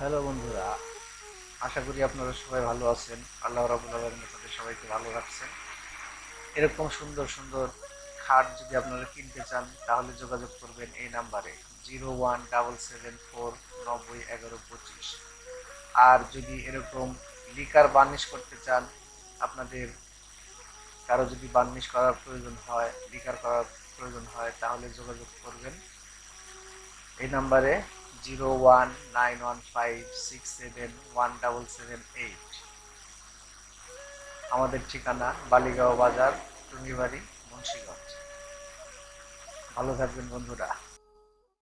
Hello বন্ধুরা, আশা করি আপনারা সবাই ভালো আছেন। আল্লাহ রাবুল আলমের তাদের সবাইকে ভালো রাখছেন। এরকম সুন্দর সুন্দর খাট যদি আপনারা কিনতে চান, তাহলে যোগাযোগ করবেন এই নাম্বারে, zero one double seven four নব্বই এগারো পঁচিশ। আর যদি এরকম লিকার বার্নিশ করতে চান, আপনাদের কারও যদি বার্নিশ করার প্রয়োজন হয় লিকার করার প্রয়োজন হয়, তাহলে যোগাযোগ করবেন। এই নাম্বারে zero one nine one five six seven one double seven eight আমাদের ঠিকানা বালিগাঁও বাজার, টুঙ্গিবাড়ি, মুন্সিগঞ্জ। ভালো থাকবেন বন্ধুরা।